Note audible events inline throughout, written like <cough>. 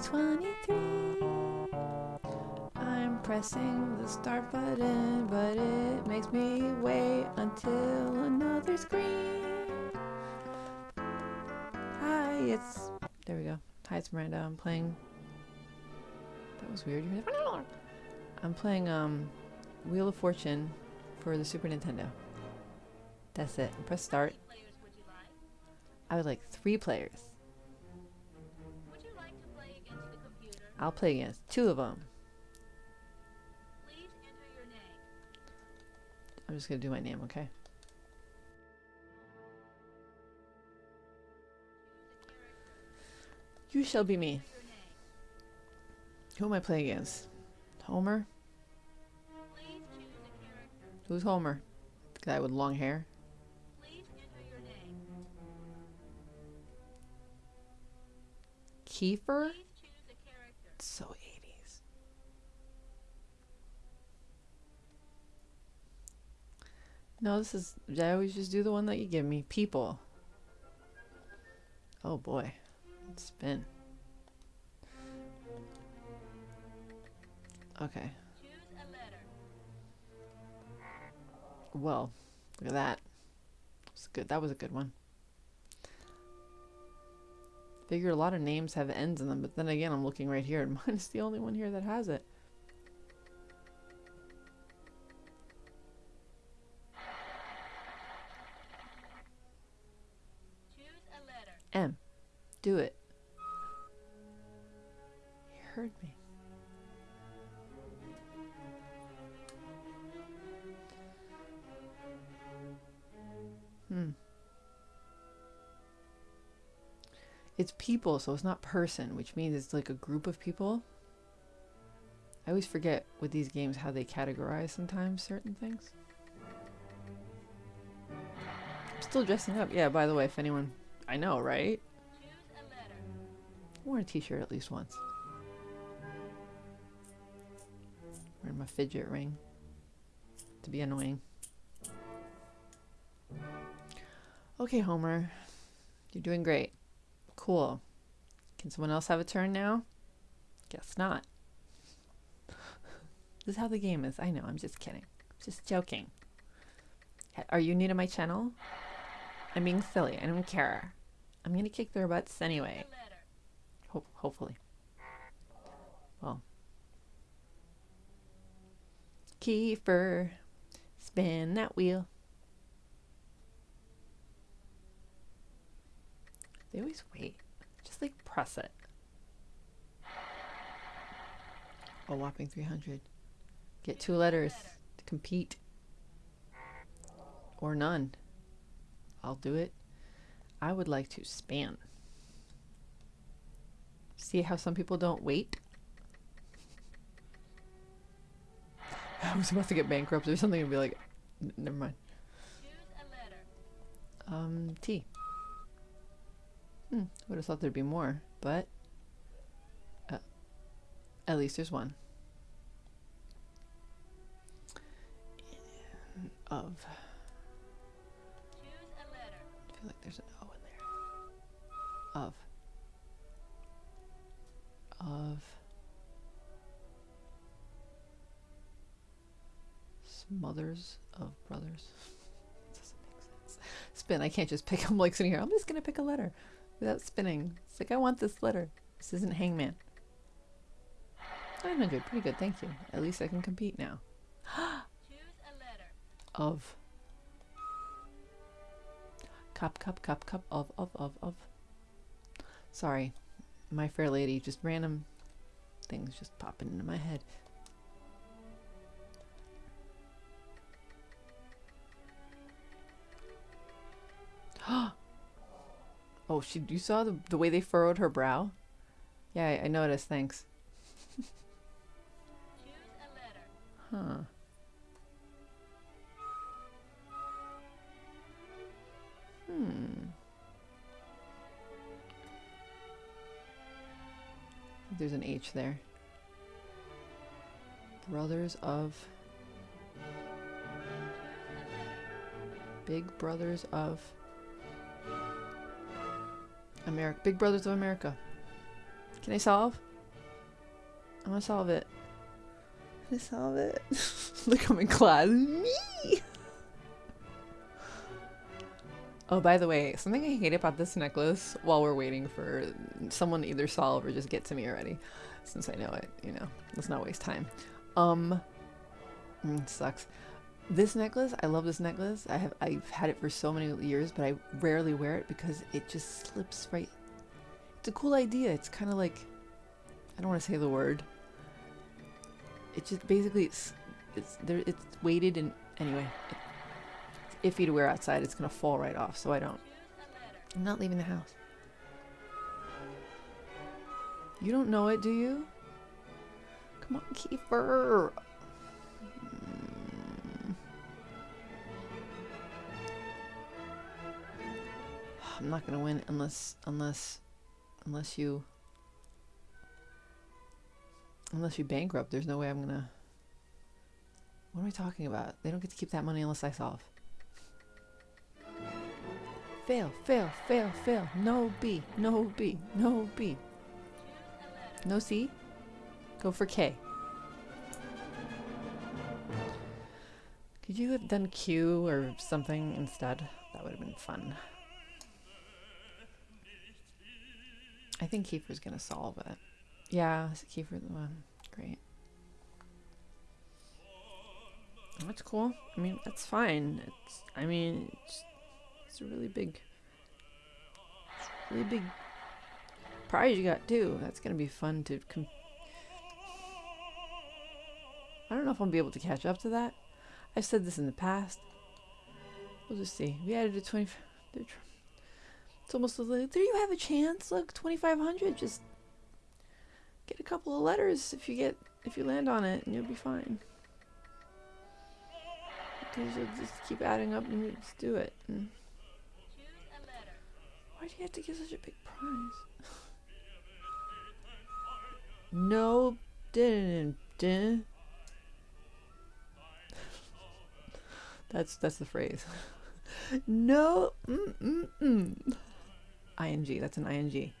2023. I'm pressing the start button, but it makes me wait until another screen. Hi, it's. There we go. Hi, it's Miranda. I'm playing. That was weird. I'm playing um, Wheel of Fortune for the Super Nintendo. That's it. Press start. I would like three players. I'll play against two of them. I'm just gonna do my name, okay? You shall be me. Who am I playing against? Homer? Who's Homer? The guy with long hair? Kiefer? So 80s. No, this is. I always just do the one that you give me. People. Oh boy. Let's spin. Okay. Well, look at that. That's good. That was a good one. Figure a lot of names have ends in them, but then again, I'm looking right here, and <laughs> mine is the only one here that has it. Do it. You heard me. Hmm. It's people, so it's not person, which means it's like a group of people. I always forget with these games how they categorize sometimes certain things. I'm still dressing up. Yeah, by the way, if anyone... I know, right? I wore a t-shirt at least once. Wearing my fidget ring. To be annoying. Okay, Homer. You're doing great. Cool. Can someone else have a turn now? Guess not. <laughs> this is how the game is. I know, I'm just kidding. I'm Just joking. Are you new to my channel? I'm being silly. I don't care. I'm gonna kick their butts anyway. Ho hopefully. Well. Kiefer. Spin that wheel. They always wait. Just like press it. A whopping 300. Get two letters to compete. Or none. I'll do it. I would like to span. See how some people don't wait? <sighs> I was about to get bankrupt or something and be like, never mind. Um, T. Hmm, would have thought there'd be more, but uh, at least there's one. Of. I feel like there's an O in there. Of. Of. Smothers of brothers. <laughs> Doesn't make sense. Spin. I can't just pick. I'm like sitting here. I'm just gonna pick a letter without spinning. It's like, I want this letter. This isn't Hangman. 900, pretty good, thank you. At least I can compete now. <gasps> of. Cup, cup, cup, cup, of, of, of, of. Sorry, my fair lady, just random things just popping into my head. <gasps> Oh, she. You saw the the way they furrowed her brow. Yeah, I, I noticed. Thanks. <laughs> huh. There's an H there. Brothers of. Big Brothers of. America. Big Brothers of America. Can I solve? I'm gonna solve it. Can I solve it? <laughs> Look, I'm in class. Oh, by the way, something I hate about this necklace while we're waiting for someone to either solve or just get to me already, since I know it, you know, let's not waste time. Um, mm, sucks. This necklace, I love this necklace. I have I've had it for so many years, but I rarely wear it because it just slips right. It's a cool idea. It's kind of like I don't want to say the word. It just basically it's it's there it's weighted and anyway, it's iffy to wear outside. It's gonna fall right off, so I don't. I'm not leaving the house. You don't know it, do you? Come on, Kiefer. Mm. I'm not gonna win unless unless unless you unless you bankrupt. There's no way I'm gonna. What am I talking about? They don't get to keep that money unless I solve. Fail, fail, fail, fail. No B, no B, no B. No C? Go for K. Could you have done Q or something instead? That would have been fun. I think Kiefer's gonna solve it. Yeah, Kiefer the one. Great. That's cool. I mean, that's fine. It's. I mean, it's, it's a really big, really big prize you got too. That's gonna be fun to. I don't know if I'll be able to catch up to that. I've said this in the past. We'll just see. We added a 20. It's almost like there you have a chance. Look, 2,500. Just get a couple of letters if you get if you land on it, and you'll be fine. Because you'll just keep adding up and just do it. And why do you have to give such a big prize? no, didn't. didn't. That's that's the phrase. <laughs> no, mm, mm, mm. ing. That's an ing.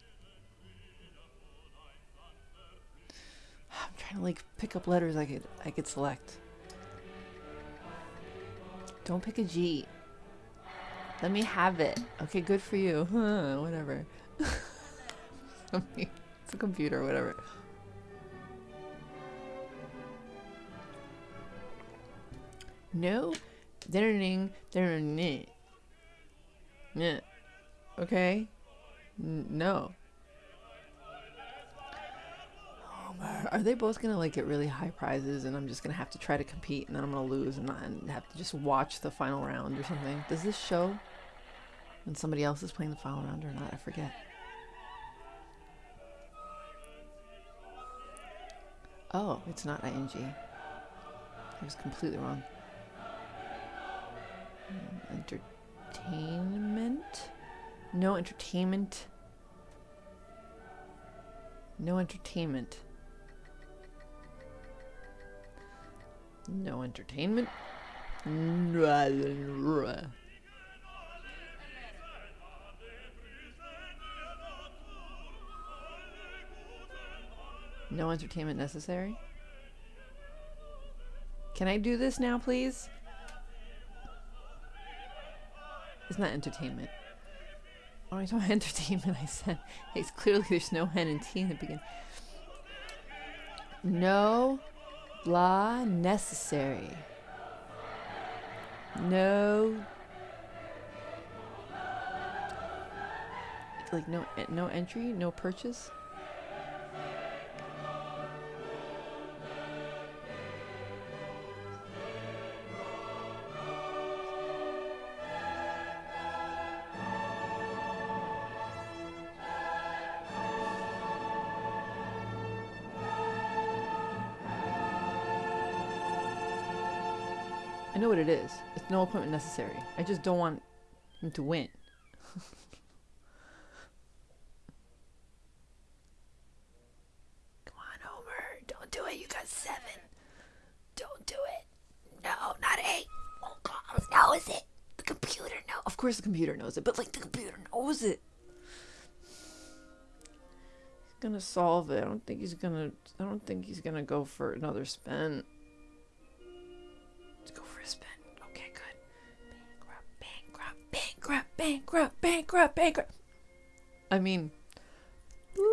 I'm trying to like pick up letters I could I could select. Don't pick a G. Let me have it. Okay, good for you. Huh, <laughs> whatever. <laughs> it's a computer, whatever. No. Ding ding Yeah. Okay. No. Are they both gonna like get really high prizes, and I'm just gonna have to try to compete, and then I'm gonna lose, and, and have to just watch the final round or something? Does this show when somebody else is playing the final round or not? I forget. Oh, it's not ing. I was completely wrong. Hmm, entertainment? No entertainment. No entertainment. No entertainment. <laughs> No entertainment necessary. Can I do this now, please? It's not entertainment. Oh, I talking <laughs> entertainment. I said it's clearly there's no N and T in the beginning. No blah necessary. No. Like no no entry, no purchase. Know what it is. It's no appointment necessary. I just don't want him to win. Come on, Homer. Don't do it. You got seven. Don't do it. No, not eight. Oh, God. Knows it. The computer knows. Of course the computer knows it, but like the computer knows it. He's gonna solve it. I don't think he's gonna. I don't think he's gonna go for another spin. Spin. Okay, good. Bankrupt, bankrupt, bankrupt, bankrupt, bankrupt, bankrupt. I mean, woo.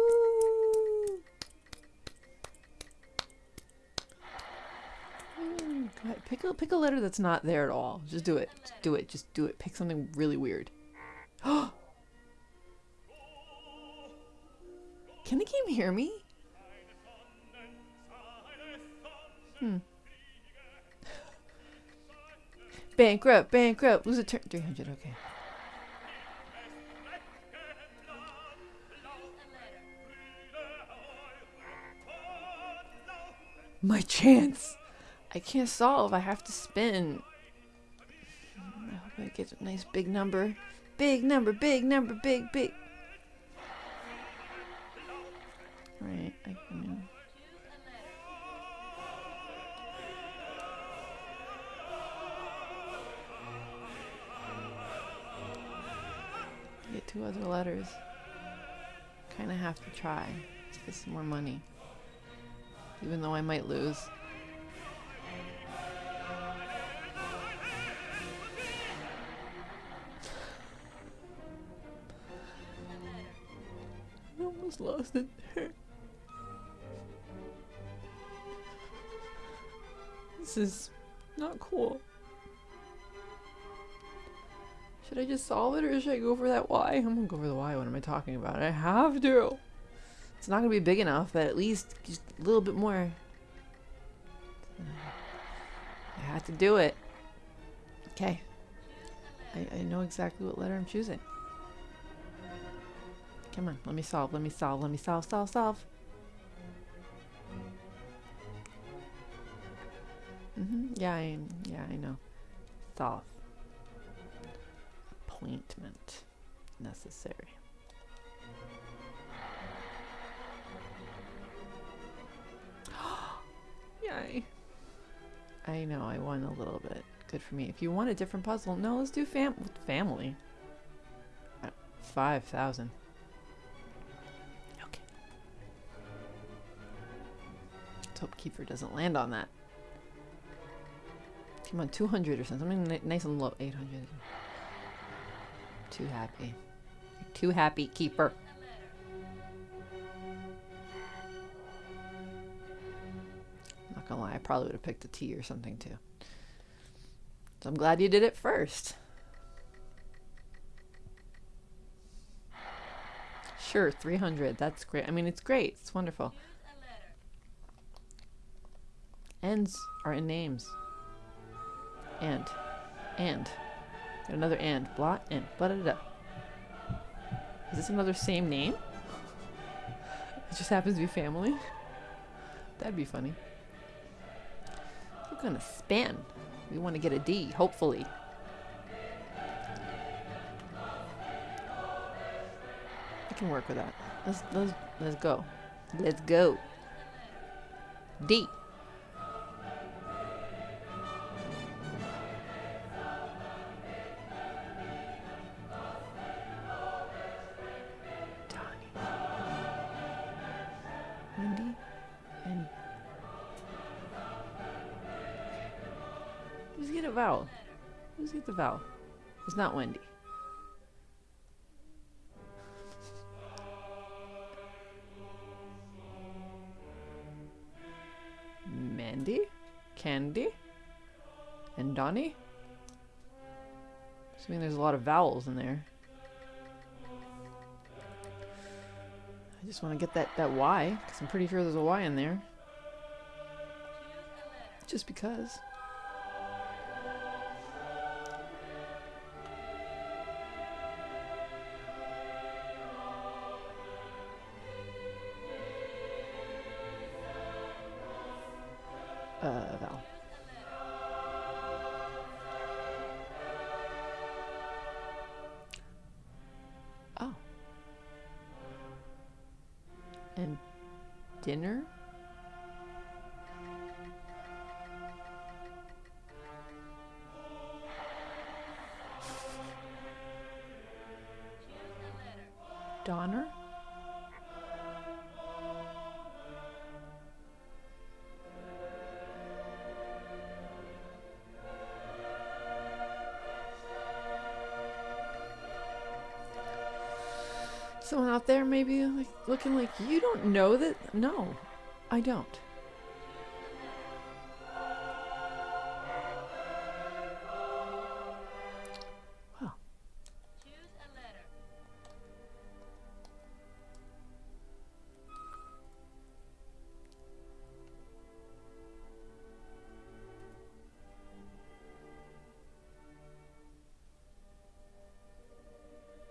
Mm. Pick a pick a letter that's not there at all. Just do it. Just do it. Just do it. Pick something really weird. <gasps> Can the game hear me? Hmm. Bankrupt, bankrupt. Lose a turn. 300, okay. My chance! I can't solve. I have to spin. I hope I get a nice big number. Big number, big number, big, big. Right, I can. Two other letters. Kind of have to try to get some more money. Even though I might lose. I almost lost it there. This is not cool. I just solve it or should I go for that Y? I'm gonna go for the Y. What am I talking about? I have to. It's not gonna be big enough, but at least just a little bit more. I had to do it. Okay. I, I know exactly what letter I'm choosing. Come on, let me solve, let me solve, let me solve, solve, solve. Mm-hmm. Yeah, I, yeah, I know. Solve. Appointment necessary. <gasps> Yay. I know, I won a little bit. Good for me. If you want a different puzzle, no, let's do fam family. Uh, 5,000. Okay. Let's hope Kiefer doesn't land on that. Come on, 200 or something. Something nice and low. 800. Too happy. You're too happy, Keeper. I'm Not gonna lie, I probably would have picked a T or something too. So I'm glad you did it first. Sure, 300. That's great. I mean, it's great. It's wonderful. Ends are in names. And. And. Got another and. Blot and. Blah da da. Is this another same name? It just happens to be family? That'd be funny. We're gonna spin. We want to get a D, hopefully. I can work with that. Let's let's let's go. Let's go. D. a vowel? Who's get the vowel? It's not Wendy. Mandy? Candy? And Donnie? Assuming there's a lot of vowels in there. I just want to get that, that Y, because I'm pretty sure there's a Y in there. Just because. Dinner? Someone out there maybe like looking like you don't know that. No, I don't. Well, Choose a letter.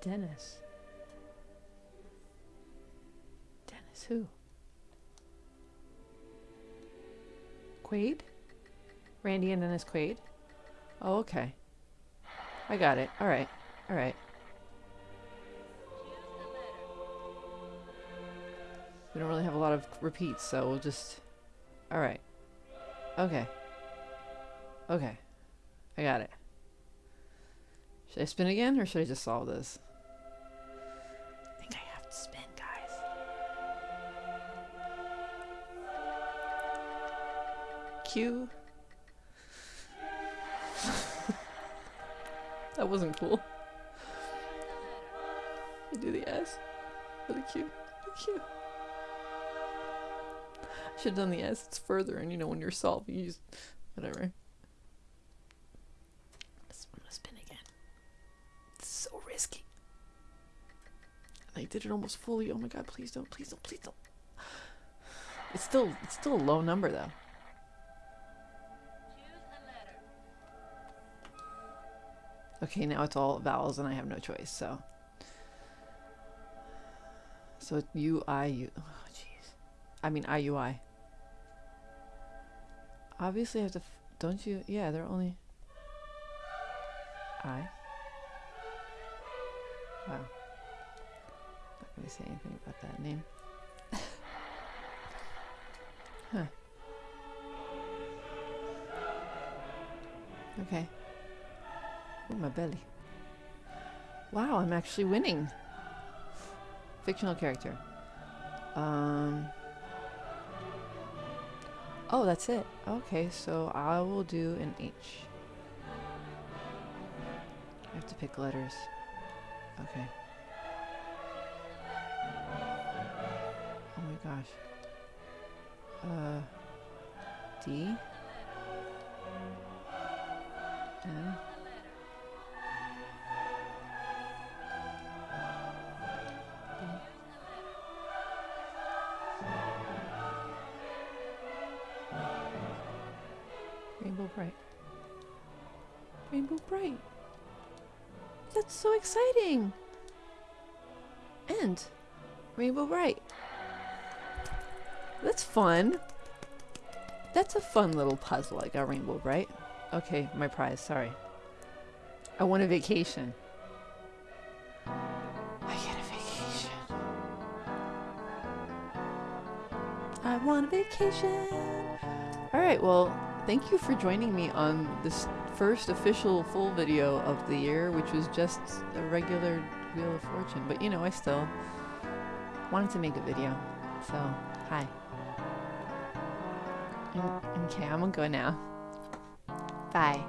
Dennis. Who? Quaid? Randy and Dennis Quaid? Oh, okay. I got it. All right. All right. Choose a letter. We don't really have a lot of repeats, so we'll just. All right. Okay. Okay. I got it. Should I spin again, or should I just solve this? I think I have to spin, guys. <laughs> That wasn't cool. I do the S. Really cute. Really cute. Q. Should have done the S. It's further, and you know when you're solving, you just whatever. Spin again. It's so risky. And I did it almost fully. Oh my god! Please don't! Please don't! Please don't! It's still it's still a low number though. Okay, now it's all vowels, and I have no choice. So. So U I U. Oh jeez. I mean I U I. Obviously, I have to. Don't you? Yeah, they're only. I. Wow. Not gonna say anything about that name. <laughs> huh. Okay. Oh, my belly. Wow, I'm actually winning. Fictional character. Um. Oh, that's it. Okay, so I will do an H. I have to pick letters. Okay. Oh my gosh. Uh. D. N. Rainbow Brite. Rainbow Brite. That's so exciting. And Rainbow Brite. That's fun. That's a fun little puzzle. I got Rainbow Brite. Okay, my prize. Sorry. I want a vacation. I get a vacation. I want a vacation. All right, well, thank you for joining me on this first official full video of the year, which was just a regular Wheel of Fortune. But you know, I still wanted to make a video. So, hi. Okay, I'm gonna go now. Bye.